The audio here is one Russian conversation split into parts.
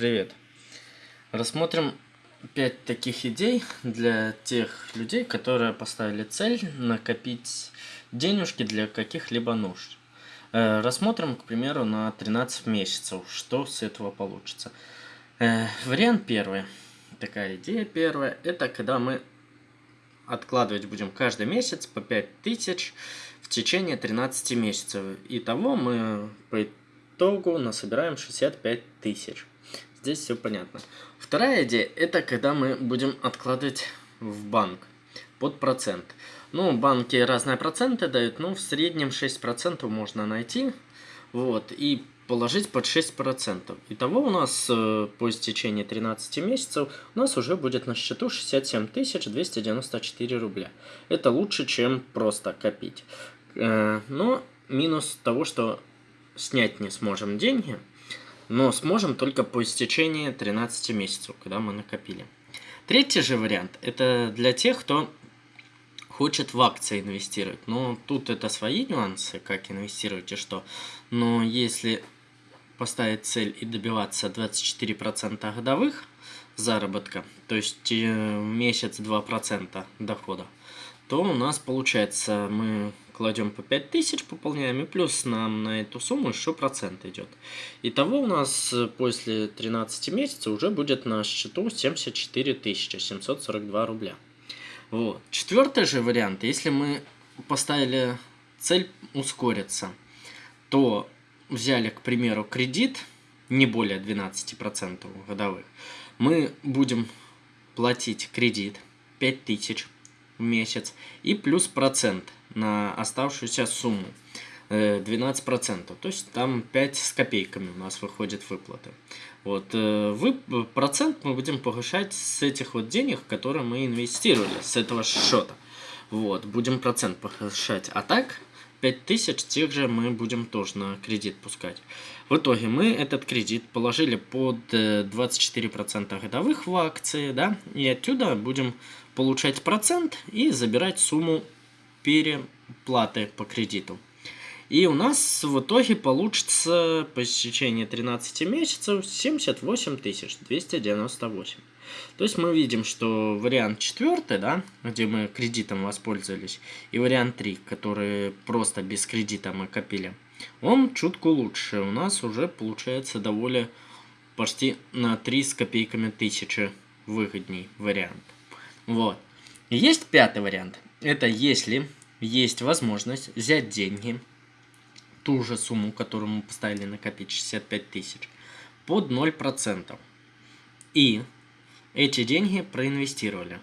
Привет! Рассмотрим 5 таких идей для тех людей, которые поставили цель накопить денежки для каких-либо нужд. Э, рассмотрим, к примеру, на 13 месяцев, что с этого получится. Э, вариант первый, такая идея первая, это когда мы откладывать будем каждый месяц по 5000 в течение 13 месяцев. Итого мы по итогу насобираем 65 тысяч. Здесь все понятно. Вторая идея, это когда мы будем откладывать в банк под процент. Ну, банки разные проценты дают, но в среднем 6% можно найти. Вот, и положить под 6%. Итого у нас э, по истечении 13 месяцев у нас уже будет на счету 67 294 рубля. Это лучше, чем просто копить. Э, но минус того, что снять не сможем деньги, но сможем только по истечении 13 месяцев, когда мы накопили. Третий же вариант, это для тех, кто хочет в акции инвестировать. Но тут это свои нюансы, как инвестировать и что. Но если поставить цель и добиваться 24% годовых заработка, то есть э, месяц 2% дохода, то у нас получается мы кладем по 5000, пополняем, и плюс нам на эту сумму еще процент идет. Итого у нас э, после 13 месяцев уже будет на счету 74 742 рубля. Вот. Четвертый же вариант, если мы поставили цель ускориться, то взяли, к примеру, кредит, не более 12% годовых, мы будем платить кредит 5000 в месяц и плюс процент на оставшуюся сумму 12%. Э, То есть там 5 с копейками у нас выходит выплаты. Вот, э, вы, процент мы будем повышать с этих вот денег, которые мы инвестировали, с этого счета. Вот, будем процент повышать. А так, 5000 тех же мы будем тоже на кредит пускать. В итоге мы этот кредит положили под 24% э, годовых в акции, да, и отсюда будем получать процент и забирать сумму переплаты по кредиту. И у нас в итоге получится по истечении 13 месяцев 78 298. То есть мы видим, что вариант четвертый, да, где мы кредитом воспользовались, и вариант 3, который просто без кредита мы копили, он чутку лучше. У нас уже получается довольно почти на 3 с копейками тысячи выгодней вариант. Вот. есть пятый вариант. Это если есть возможность взять деньги, ту же сумму, которую мы поставили накопить, 65 тысяч, под 0%. И эти деньги проинвестировали.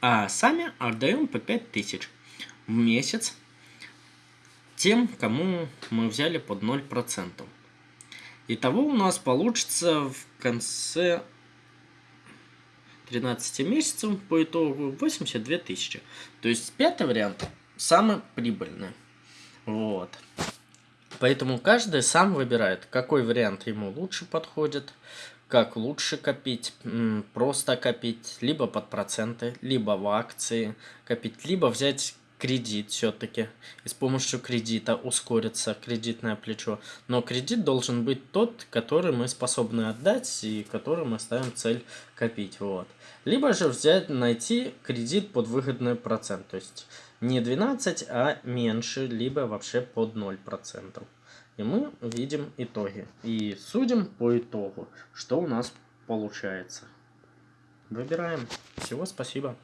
А сами отдаем по 5 тысяч в месяц тем, кому мы взяли под 0%. Итого у нас получится в конце 13 месяцев по итогу 82 тысячи. То есть пятый вариант самый прибыльный. Вот. Поэтому каждый сам выбирает, какой вариант ему лучше подходит, как лучше копить, просто копить, либо под проценты, либо в акции копить, либо взять кредит все-таки. И с помощью кредита ускорится кредитное плечо. Но кредит должен быть тот, который мы способны отдать и который мы ставим цель копить. Вот. Либо же взять, найти кредит под выгодный процент. То есть не 12, а меньше, либо вообще под 0%. И мы видим итоги. И судим по итогу, что у нас получается. Выбираем. Всего спасибо.